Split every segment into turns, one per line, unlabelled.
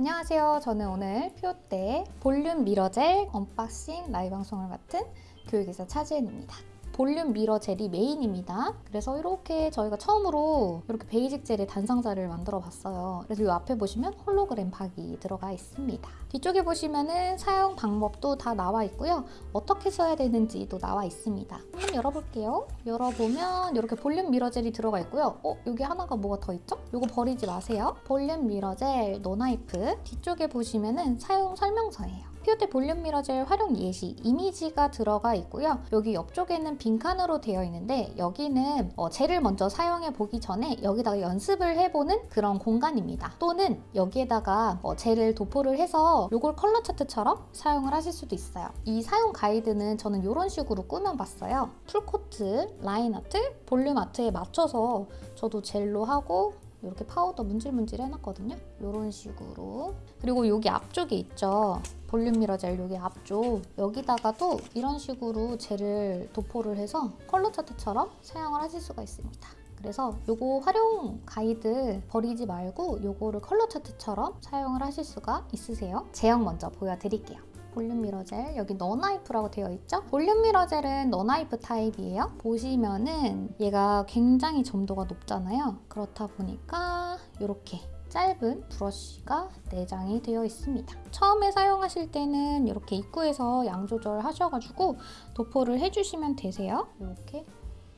안녕하세요. 저는 오늘 피오테 볼륨 미러 젤 unboxing 라이브 방송을 맡은 교육이사 차지은입니다. 볼륨 미러 젤이 메인입니다. 그래서 이렇게 저희가 처음으로 이렇게 basic 젤의 단상자를 만들어 봤어요. 그래서 이 앞에 보시면 홀로그램 박이 들어가 있습니다. 뒤쪽에 보시면은 사용 방법도 다 나와 있고요. 어떻게 써야 되는지도 나와 있습니다. 한번 열어볼게요. 열어보면 이렇게 볼륨 미러 젤이 들어가 있고요. 어? 여기 하나가 뭐가 더 있죠? 이거 버리지 마세요. 볼륨 미러 젤 non-wipe 뒤쪽에 보시면은 사용 설명서예요. 피오테 볼륨 미러젤 활용 예시 이미지가 들어가 있고요. 여기 옆쪽에는 빈칸으로 되어 있는데 여기는 어, 젤을 먼저 사용해 보기 전에 여기다가 연습을 해보는 그런 공간입니다. 또는 여기에다가 어, 젤을 도포를 해서 이걸 컬러 차트처럼 사용을 하실 수도 있어요. 이 사용 가이드는 저는 이런 식으로 꾸며봤어요. full coat, line art, volume art에 맞춰서 저도 젤로 하고 이렇게 파우더 문질문질 해놨거든요. 이런 식으로. 그리고 여기 앞쪽에 있죠. 볼륨 미러 젤 여기 앞쪽 여기다가도 이런 식으로 젤을 도포를 해서 컬러 차트처럼 사용을 하실 수가 있습니다. 그래서 요거 활용 가이드 버리지 말고 요거를 컬러 차트처럼 사용을 하실 수가 있으세요. 제형 먼저 보여드릴게요. 볼륨 미러 젤 여기 non-wipe라고 되어 있죠? 볼륨 미러 젤은 non-wipe 타입이에요. 보시면은 얘가 굉장히 점도가 높잖아요. 그렇다 보니까 이렇게 짧은 브러쉬가 내장이 되어 있습니다. 처음에 사용하실 때는 이렇게 입구에서 양 조절하셔가지고 도포를 해주시면 되세요. 이렇게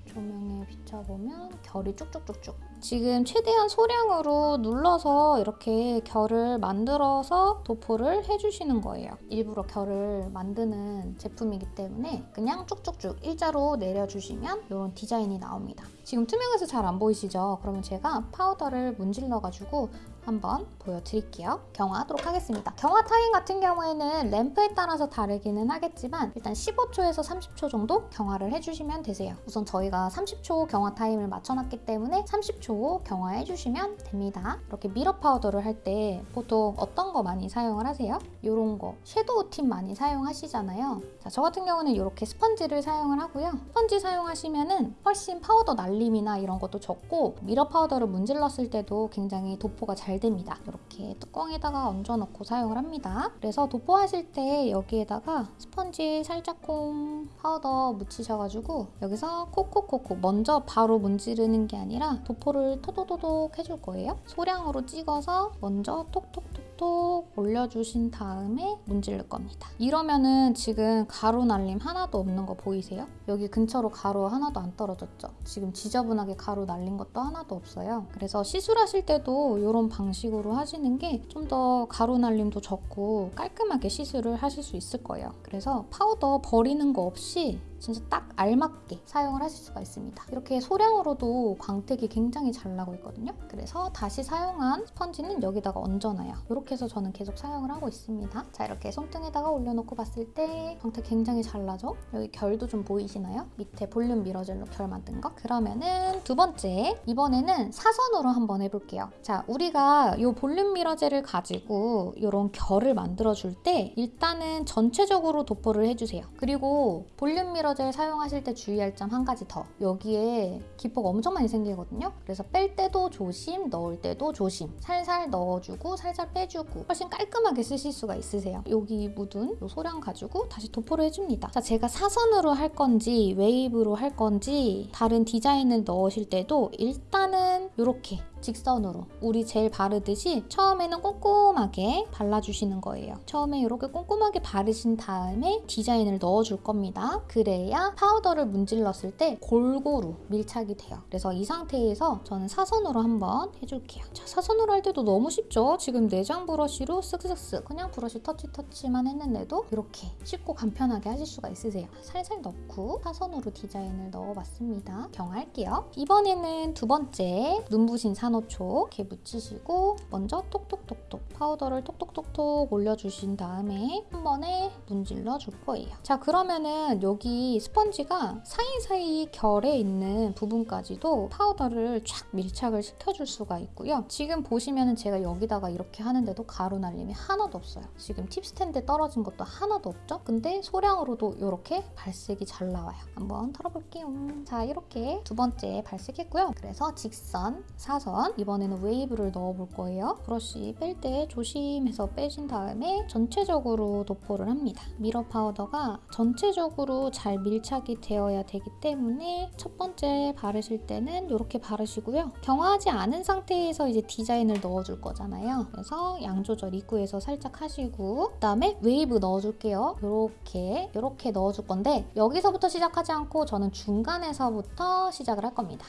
조명에 비춰보면 결이 쭉쭉쭉쭉 지금 최대한 소량으로 눌러서 이렇게 결을 만들어서 도포를 해주시는 거예요. 일부러 결을 만드는 제품이기 때문에 그냥 쭉쭉쭉 일자로 내려주시면 이런 디자인이 나옵니다. 지금 투명해서 잘 안 보이시죠? 그러면 제가 파우더를 문질러가지고 한번 보여드릴게요. 경화하도록 하겠습니다. 경화 타임 같은 경우에는 램프에 따라서 다르기는 하겠지만 일단 15초에서 30초 정도 경화를 해주시면 되세요. 우선 저희가 30초 경화 타임을 맞춰놨기 때문에 30초 경화해주시면 됩니다. 이렇게 mirror 파우더를 할 때 보통 어떤 거 많이 사용을 하세요? 이런 거 shadow tip 많이 사용하시잖아요. 자, 저 같은 경우는 이렇게 스펀지를 사용을 하고요. 스펀지 사용하시면 은 훨씬 파우더 날림이나 이런 것도 적고 mirror 파우더를 문질렀을 때도 굉장히 도포가 잘 됩니다. 이렇게 뚜껑에다가 얹어놓고 사용을 합니다. 그래서 도포하실 때 여기에다가 스펀지 살짝콩 파우더 묻히셔가지고 여기서 콕콕콕콕 먼저 바로 문지르는 게 아니라 도포를 토도도독 해줄 거예요. 소량으로 찍어서 먼저 톡톡톡 톡 올려주신 다음에 문지를 겁니다. 이러면은 지금 가루 날림 하나도 없는 거 보이세요? 여기 근처로 가루 하나도 안 떨어졌죠? 지금 지저분하게 가루 날린 것도 하나도 없어요. 그래서 시술하실 때도 이런 방식으로 하시는 게 좀 더 가루 날림도 적고 깔끔하게 시술을 하실 수 있을 거예요. 그래서 파우더 버리는 거 없이 진짜 딱 알맞게 사용을 하실 수가 있습니다. 이렇게 소량으로도 광택이 굉장히 잘 나고 있거든요. 그래서 다시 사용한 스펀지는 여기다가 얹어놔요. 이렇게 해서 저는 계속 사용을 하고 있습니다. 자 이렇게 손등에다가 올려놓고 봤을 때 광택 굉장히 잘 나죠? 여기 결도 좀 보이시나요? 밑에 볼륨 미러젤로 결 만든 거? 그러면은 두 번째 이번에는 사선으로 한번 해볼게요. 자 우리가 이 볼륨 미러젤을 가지고 이런 결을 만들어줄 때 일단은 전체적으로 도포를 해주세요. 그리고 볼륨 미러 젤 사용하실 때 주의할 점 한 가지 더. 여기에 기포가 엄청 많이 생기거든요. 그래서 뺄 때도 조심, 넣을 때도 조심. 살살 넣어주고 살살 빼주고 훨씬 깔끔하게 쓰실 수가 있으세요. 여기 묻은 이 소량 가지고 다시 도포를 해줍니다. 자, 제가 사선으로 할 건지 웨이브로 할 건지 다른 디자인을 넣으실 때도 일단은 이렇게 직선으로 우리 젤 바르듯이 처음에는 꼼꼼하게 발라주시는 거예요. 처음에 이렇게 꼼꼼하게 바르신 다음에 디자인을 넣어줄 겁니다. 그래야 파우더를 문질렀을 때 골고루 밀착이 돼요. 그래서 이 상태에서 저는 사선으로 한번 해줄게요. 자, 사선으로 할 때도 너무 쉽죠? 지금 내장 브러쉬로 쓱쓱쓱 그냥 브러쉬 터치 터치만 했는데도 이렇게 쉽고 간편하게 하실 수가 있으세요. 살살 넣고 사선으로 디자인을 넣어봤습니다. 경화할게요. 이번에는 두 번째 눈부신 산 4초 이렇게 묻히시고 먼저 톡톡톡톡 파우더를 톡톡톡톡 올려주신 다음에 한 번에 문질러 줄 거예요. 자 그러면은 여기 이 스펀지가 사이사이 결에 있는 부분까지도 파우더를 쫙 밀착을 시켜줄 수가 있고요. 지금 보시면 제가 여기다가 이렇게 하는데도 가루 날림이 하나도 없어요. 지금 팁 스탠드에 떨어진 것도 하나도 없죠? 근데 소량으로도 이렇게 발색이 잘 나와요. 한번 털어볼게요. 자, 이렇게 두 번째 발색했고요. 그래서 직선, 사선, 이번에는 웨이브를 넣어볼 거예요. 브러쉬 뺄 때 조심해서 빼신 다음에 전체적으로 도포를 합니다. mirror 파우더가 전체적으로 잘 밀착이 되어야 되기 때문에 첫 번째 바르실 때는 이렇게 바르시고요. 경화하지 않은 상태에서 이제 디자인을 넣어줄 거잖아요. 그래서 양 조절 입구에서 살짝 하시고 그다음에 웨이브 넣어줄게요. 이렇게 이렇게 넣어줄 건데 여기서부터 시작하지 않고 저는 중간에서부터 시작을 할 겁니다.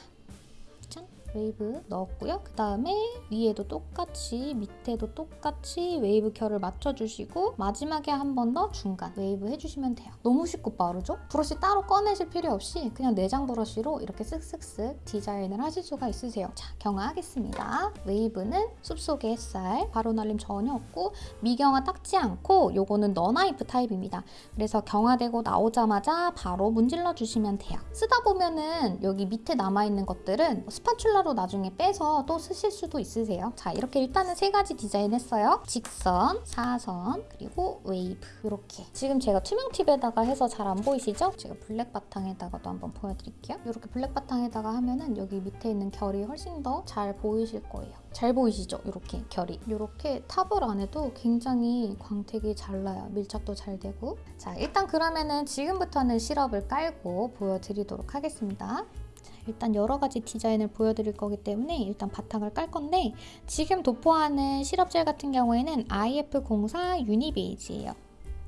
짠! 웨이브 넣었고요. 그 다음에 위에도 똑같이 밑에도 똑같이 웨이브 결을 맞춰주시고 마지막에 한 번 더 중간 웨이브 해주시면 돼요. 너무 쉽고 빠르죠? 브러쉬 따로 꺼내실 필요 없이 그냥 내장 브러쉬로 이렇게 쓱쓱쓱 디자인을 하실 수가 있으세요. 자, 경화하겠습니다. 웨이브는 숲속의 햇살, 가루 날림 전혀 없고 미경화 닦지 않고 요거는 no wipe 타입입니다. 그래서 경화되고 나오자마자 바로 문질러 주시면 돼요. 쓰다 보면은 여기 밑에 남아있는 것들은 spatula로 나중에 빼서 또 쓰실 수도 있으세요. 자 이렇게 일단은 세 가지 디자인 했어요. 직선, 사선, 그리고 웨이브 이렇게 지금 제가 투명 팁에다가 해서 잘 안 보이시죠? 제가 블랙 바탕에다가도 한번 보여드릴게요. 이렇게 블랙 바탕에다가 하면은 여기 밑에 있는 결이 훨씬 더 잘 보이실 거예요. 잘 보이시죠? 이렇게 결이. 이렇게 top을 안 해도 굉장히 광택이 잘 나요. 밀착도 잘 되고. 자, 일단 그러면은 지금부터는 시럽을 깔고 보여드리도록 하겠습니다. 자, 일단 여러 가지 디자인을 보여드릴 거기 때문에 일단 바탕을 깔 건데 지금 도포하는 시럽젤 같은 경우에는 IF04 유니베이지예요.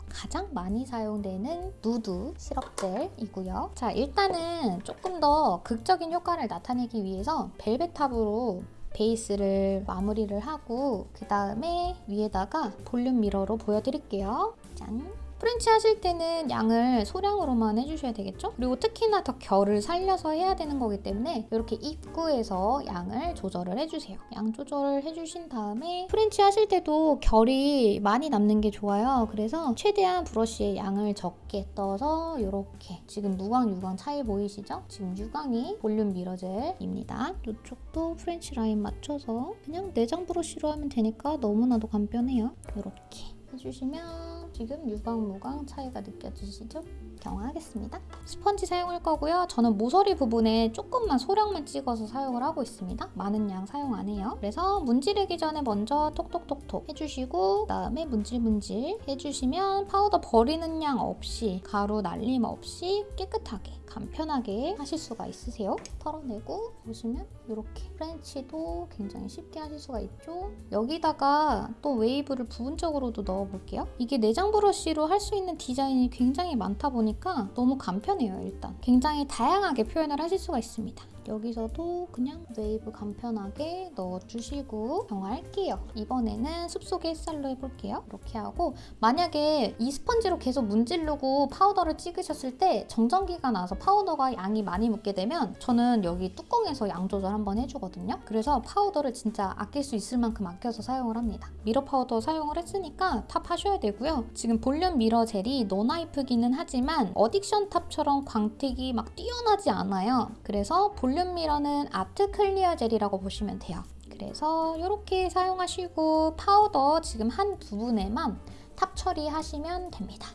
가장 많이 사용되는 누드 시럽젤이고요. 자, 일단은 조금 더 극적인 효과를 나타내기 위해서 벨벳탑으로 베이스를 마무리를 하고 그 다음에 위에다가 볼륨 미러로 보여드릴게요. 짠! 프렌치 하실 때는 양을 소량으로만 해주셔야 되겠죠? 그리고 특히나 더 결을 살려서 해야 되는 거기 때문에 이렇게 입구에서 양을 조절을 해주세요. 양 조절을 해주신 다음에 프렌치 하실 때도 결이 많이 남는 게 좋아요. 그래서 최대한 브러쉬에 양을 적게 떠서 이렇게 지금 무광, 유광 차이 보이시죠? 지금 유광이 볼륨 미러젤입니다. 이쪽도 프렌치 라인 맞춰서 그냥 내장 브러쉬로 하면 되니까 너무나도 간편해요. 이렇게 해주시면 지금 유광, 무광 차이가 느껴지시죠? 경화하겠습니다. 스펀지 사용할 거고요. 저는 모서리 부분에 조금만 소량만 찍어서 사용을 하고 있습니다. 많은 양 사용 안 해요. 그래서 문지르기 전에 먼저 톡톡톡톡 해주시고 그다음에 문질문질 해주시면 파우더 버리는 양 없이 가루 날림 없이 깨끗하게 간편하게 하실 수가 있으세요. 털어내고 보시면 이렇게 프렌치도 굉장히 쉽게 하실 수가 있죠. 여기다가 또 웨이브를 부분적으로도 넣어볼게요. 이게 내장 브러쉬로 할 수 있는 디자인이 굉장히 많다 보니까 너무 간편해요, 일단. 굉장히 다양하게 표현을 하실 수가 있습니다. 여기서도 그냥 웨이브 간편하게 넣어주시고 경화할게요. 이번에는 숲속의 햇살로 해볼게요. 이렇게 하고 만약에 이 스펀지로 계속 문지르고 파우더를 찍으셨을 때 정전기가 나서 파우더가 양이 많이 묻게 되면 저는 여기 뚜껑에서 양 조절 한번 해주거든요. 그래서 파우더를 진짜 아낄 수 있을 만큼 아껴서 사용을 합니다. mirror 파우더 사용을 했으니까 top 하셔야 되고요. 지금 볼륨 미러 젤이 no wipe기는 하지만 어딕션 탑처럼 광택이 막 뛰어나지 않아요. 그래서 볼륨 볼륨 미러는 아트 clear 젤이라고 보시면 돼요. 그래서 이렇게 사용하시고 파우더 지금 한 부분에만 top 처리하시면 됩니다.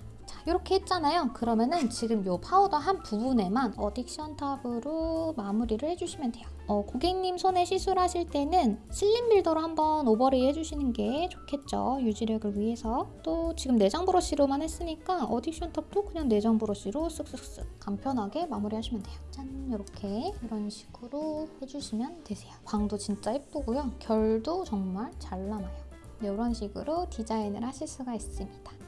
이렇게 했잖아요. 그러면은 지금 이 파우더 한 부분에만 어딕션 탑으로 마무리를 해주시면 돼요. 어, 고객님 손에 시술하실 때는 슬림 빌더로 한번 overlay 해주시는 게 좋겠죠. 유지력을 위해서. 또 지금 내장 브러쉬로만 했으니까 어딕션 탑도 그냥 내장 브러쉬로 쓱쓱쓱 간편하게 마무리하시면 돼요. 짠 이렇게 이런 식으로 해주시면 되세요. 광도 진짜 예쁘고요. 결도 정말 잘 남아요. 이런 식으로 디자인을 하실 수가 있습니다.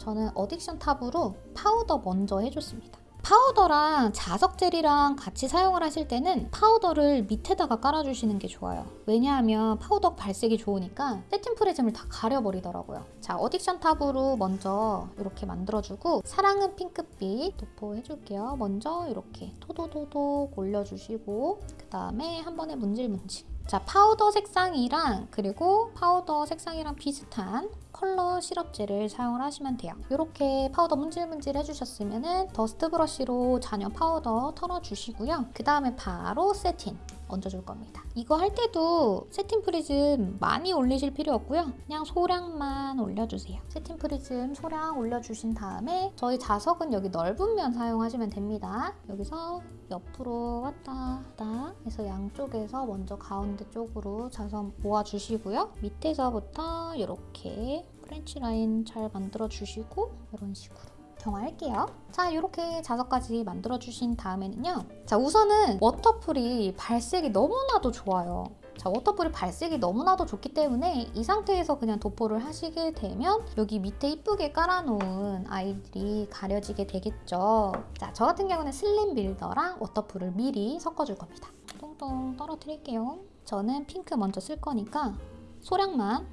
저는 어딕션 탑으로 파우더 먼저 해줬습니다. 파우더랑 자석 젤이랑 같이 사용을 하실 때는 파우더를 밑에다가 깔아주시는 게 좋아요. 왜냐하면 파우더 발색이 좋으니까 세팅 프리즘을 다 가려버리더라고요. 자, 어딕션 탑으로 먼저 이렇게 만들어주고 사랑은 핑크빛 도포해줄게요. 먼저 이렇게 토도토도 올려주시고 그 다음에 한 번에 문질문질 자, 파우더 색상이랑 그리고 파우더 색상이랑 비슷한 컬러 시럽젤을 사용을 하시면 돼요. 이렇게 파우더 문질문질 해주셨으면 dust brush로 잔여 파우더 털어주시고요. 그 다음에 바로 세틴 얹어줄 겁니다. 이거 할 때도 세틴 프리즘 많이 올리실 필요 없고요. 그냥 소량만 올려주세요. 세틴 프리즘 소량 올려주신 다음에 저희 자석은 여기 넓은 면 사용하시면 됩니다. 여기서 옆으로 왔다 갔다 해서 양쪽에서 먼저 가운데 쪽으로 자석 모아주시고요. 밑에서부터 이렇게 French line 잘 만들어주시고 이런 식으로 경화할게요. 자, 이렇게 자석까지 만들어주신 다음에는요. 자, 우선은 워터풀이 발색이 너무나도 좋아요. 자, 워터풀이 발색이 너무나도 좋기 때문에 이 상태에서 그냥 도포를 하시게 되면 여기 밑에 이쁘게 깔아놓은 아이들이 가려지게 되겠죠. 자, 저 같은 경우는 slim builder랑 워터풀을 미리 섞어줄 겁니다. 똥똥 떨어뜨릴게요. 저는 핑크 먼저 쓸 거니까 소량만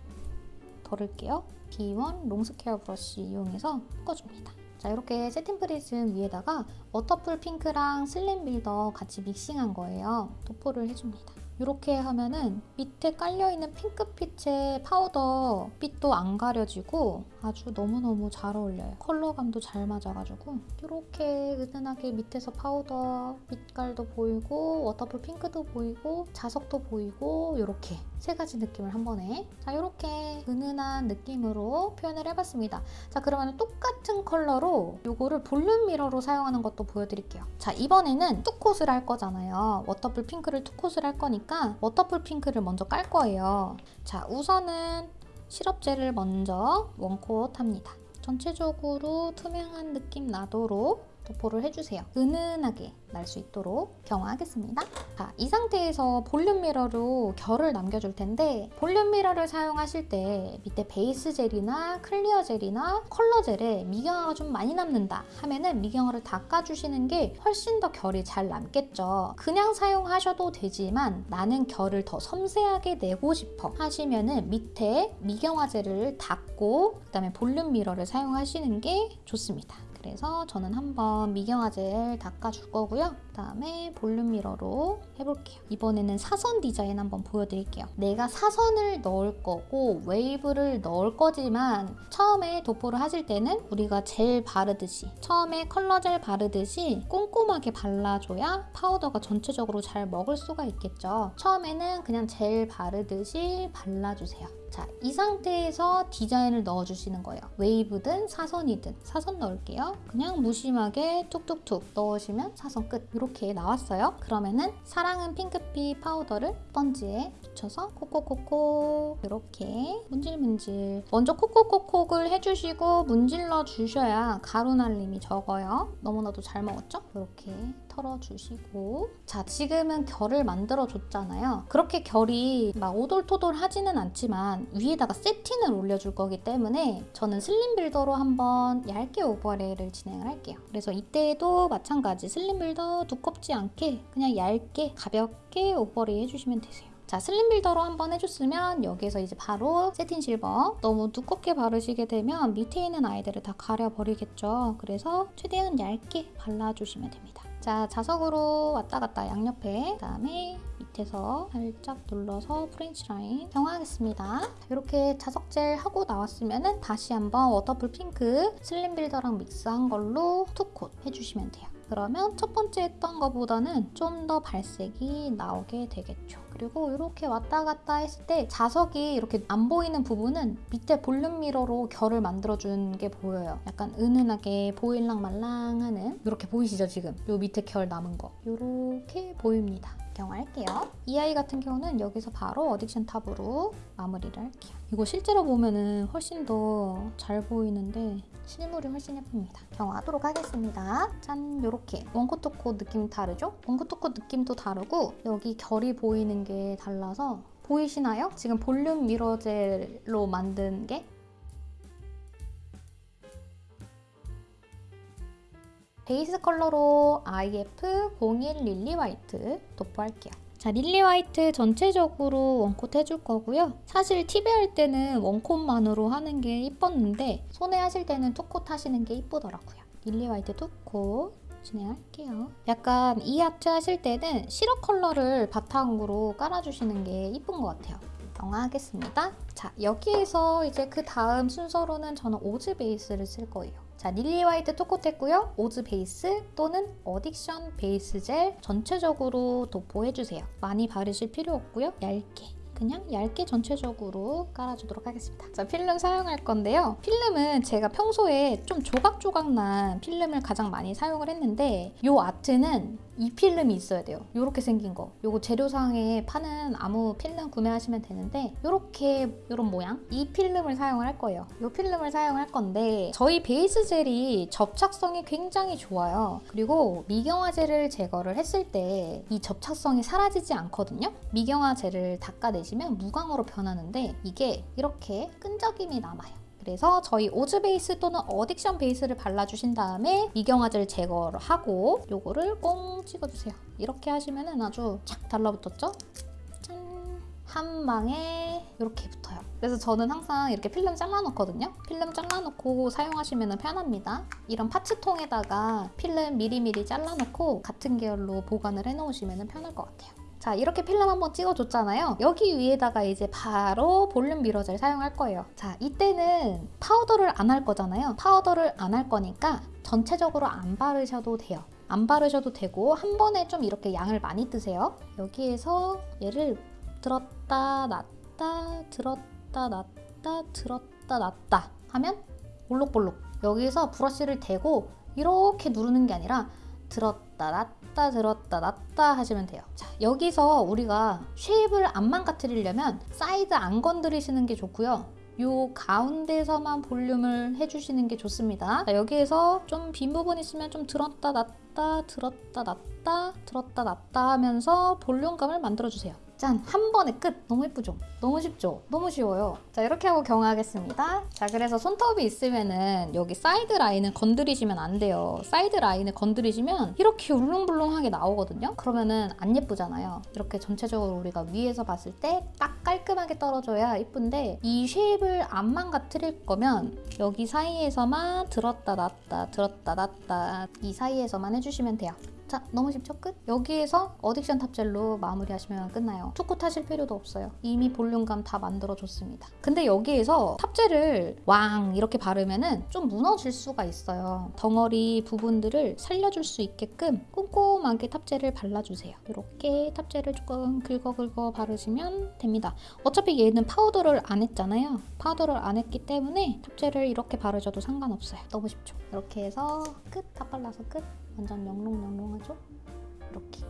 덜을게요. B1 long square brush 이용해서 섞어줍니다. 자 이렇게 세팅 프리즘 위에다가 워터풀 핑크랑 slim builder 같이 믹싱한 거예요. 도포를 해줍니다. 이렇게 하면은 밑에 깔려있는 핑크빛의 파우더 빛도 안 가려지고 아주 너무너무 잘 어울려요. 컬러감도 잘 맞아가지고 이렇게 은은하게 밑에서 파우더 빛깔도 보이고 워터풀 핑크도 보이고 자석도 보이고 이렇게 세 가지 느낌을 한 번에 자 이렇게 은은한 느낌으로 표현을 해봤습니다. 자 그러면 똑같은 컬러로 이거를 volume mirror로 사용하는 것도 보여드릴게요. 자 이번에는 two coat을 할 거잖아요. 워터풀 핑크를 two coat을 할 거니까 워터풀 핑크를 먼저 깔 거예요. 자 우선은 시럽젤을 먼저 one coat 합니다. 전체적으로 투명한 느낌 나도록 도포를 해주세요. 은은하게 날 수 있도록 경화하겠습니다. 자, 이 상태에서 volume mirror로 결을 남겨줄 텐데 volume mirror를 사용하실 때 밑에 베이스 젤이나 clear 젤이나 컬러 젤에 미경화가 좀 많이 남는다 하면은 미경화를 닦아주시는 게 훨씬 더 결이 잘 남겠죠. 그냥 사용하셔도 되지만 나는 결을 더 섬세하게 내고 싶어 하시면은 밑에 미경화 젤을 닦고 그 다음에 volume mirror를 사용하시는 게 좋습니다. 그래서 저는 한번 미경화 젤 닦아줄 거고요. 그다음에 volume mirror로 해볼게요. 이번에는 사선 디자인 한번 보여드릴게요. 내가 사선을 넣을 거고 웨이브를 넣을 거지만 처음에 도포를 하실 때는 우리가 젤 바르듯이 처음에 컬러 젤 바르듯이 꼼꼼하게 발라줘야 파우더가 전체적으로 잘 먹을 수가 있겠죠. 처음에는 그냥 젤 바르듯이 발라주세요. 자, 이 상태에서 디자인을 넣어주시는 거예요. 웨이브든 사선이든 사선 넣을게요. 그냥 무심하게 툭툭툭 넣으시면 사선 끝. 이렇게 나왔어요. 그러면은 사랑은 핑크빛 파우더를 스펀지에 묻혀서 콕콕콕콕 이렇게 문질문질 먼저 콕콕콕콕을 해주시고 문질러 주셔야 가루 날림이 적어요. 너무나도 잘 먹었죠? 이렇게 털어주시고. 자 지금은 결을 만들어 줬잖아요. 그렇게 결이 막 오돌토돌 하지는 않지만 위에다가 세틴을 올려줄 거기 때문에 저는 slim builder로 한번 얇게 overlay를 진행을 할게요. 그래서 이때도 마찬가지 slim builder 두껍지 않게 그냥 얇게 가볍게 overlay 해주시면 되세요. 자 slim builder로 한번 해줬으면 여기서 이제 바로 세틴 실버. 너무 두껍게 바르시게 되면 밑에 있는 아이들을 다 가려버리겠죠. 그래서 최대한 얇게 발라주시면 됩니다 자 자석으로 왔다 갔다 양옆에 그다음에 밑에서 살짝 눌러서 French line 경화하겠습니다 이렇게 자석 젤 하고 나왔으면 다시 한번 워터풀 핑크 slim builder랑 믹스한 걸로 two coat 해주시면 돼요 그러면 첫 번째 했던 것보다는 좀 더 발색이 나오게 되겠죠. 그리고 이렇게 왔다 갔다 했을 때 자석이 이렇게 안 보이는 부분은 밑에 volume mirror로 결을 만들어준 게 보여요. 약간 은은하게 보일랑 말랑하는 이렇게 보이시죠 지금? 요 밑에 결 남은 거 이렇게 보입니다. 경화할게요. 이 아이 같은 경우는 여기서 바로 어딕션 탑으로 마무리를 할게요. 이거 실제로 보면은 훨씬 더 잘 보이는데 실물이 훨씬 예쁩니다. 경화하도록 하겠습니다. 짠! 이렇게 원코토코 느낌 다르죠? 원코토코 느낌도 다르고 여기 결이 보이는 게 달라서 보이시나요? 지금 볼륨 미러젤로 만든 게 베이스 컬러로 IF01 릴리 화이트 도포할게요. 자, 릴리 화이트 전체적으로 one coat 해줄 거고요. 사실 팁에 할 때는 one coat만으로 하는 게 이뻤는데 손에 하실 때는 two coat 하시는 게 이쁘더라고요. 릴리 화이트 two coat 진행할게요. 약간 이 아트 하실 때는 시럽 컬러를 바탕으로 깔아주시는 게 이쁜 것 같아요. 경화하겠습니다. 자, 여기에서 이제 그 다음 순서로는 저는 오즈 베이스를 쓸 거예요. 자, 릴리 화이트 two coat 했고요. 오즈 베이스 또는 어딕션 베이스 젤 전체적으로 도포해주세요. 많이 바르실 필요 없고요. 얇게. 그냥 얇게 전체적으로 깔아주도록 하겠습니다. 자, 필름 사용할 건데요. 필름은 제가 평소에 좀 조각조각 난 필름을 가장 많이 사용을 했는데 이 아트는 이 필름이 있어야 돼요. 이렇게 생긴 거. 요거 재료상에 파는 아무 필름 구매하시면 되는데 이렇게 이런 모양 이 필름을 사용을 할 거예요. 이 필름을 사용할 건데 저희 베이스 젤이 접착성이 굉장히 좋아요. 그리고 미경화 젤을 제거를 했을 때 이 접착성이 사라지지 않거든요. 미경화 젤을 닦아내시 면 무광으로 변하는데 이게 이렇게 끈적임이 남아요. 그래서 저희 오즈 베이스 또는 어딕션 베이스를 발라주신 다음에 미경화 젤을 제거를 하고 요거를 꽁 찍어주세요. 이렇게 하시면 아주 착 달라붙었죠? 짠! 한 방에 이렇게 붙어요. 그래서 저는 항상 이렇게 필름 잘라놓거든요. 필름 잘라놓고 사용하시면 편합니다. 이런 parts통에다가 필름 미리미리 잘라놓고 같은 계열로 보관을 해놓으시면 편할 것 같아요. 자 이렇게 필름 한번 찍어줬잖아요. 여기 위에다가 이제 바로 volume mirror 젤 사용할 거예요. 자 이때는 파우더를 안 할 거잖아요. 파우더를 안 할 거니까 전체적으로 안 바르셔도 돼요. 안 바르셔도 되고 한 번에 좀 이렇게 양을 많이 뜨세요. 여기에서 얘를 들었다 놨다 들었다 놨다 들었다 놨다 하면 볼록볼록. 여기서 브러쉬를 대고 이렇게 누르는 게 아니라 들었다 놨다 들었다 놨다 하시면 돼요. 자 여기서 우리가 shape을 안 망가뜨리려면 사이드 안 건드리시는 게 좋고요. 요 가운데서만 볼륨을 해주시는 게 좋습니다. 자, 여기에서 좀 빈 부분 있으면 좀 들었다 놨다 들었다 놨다 들었다 놨다 하면서 볼륨감을 만들어주세요 짠! 한 번에 끝! 너무 예쁘죠? 너무 쉽죠? 너무 쉬워요. 자, 이렇게 하고 경화하겠습니다. 자, 그래서 손톱이 있으면은 여기 사이드 라인을 건드리시면 안 돼요. 사이드 라인을 건드리시면 이렇게 울렁불렁하게 나오거든요? 그러면은 안 예쁘잖아요. 이렇게 전체적으로 우리가 위에서 봤을 때 딱 깔끔하게 떨어져야 예쁜데 이 shape을 안 망가뜨릴 거면 여기 사이에서만 들었다 놨다 들었다 놨다 이 사이에서만 해주시면 돼요. 자 너무 쉽죠? 끝? 여기에서 어딕션 top gel로 마무리하시면 끝나요. two coat 하실 필요도 없어요. 이미 볼륨감 다 만들어줬습니다. 근데 여기에서 top gel을 왕 이렇게 바르면 은 좀 무너질 수가 있어요. 덩어리 부분들을 살려줄 수 있게끔 꼼꼼하게 top gel을 발라주세요. 이렇게 top gel을 조금 긁어긁어 바르시면 됩니다. 어차피 얘는 파우더를 안 했잖아요. 파우더를 안 했기 때문에 탑젤을 이렇게 바르셔도 상관없어요. 너무 쉽죠? 이렇게 해서 끝! 다 발라서 끝 완전 명롱명롱하죠? 이렇게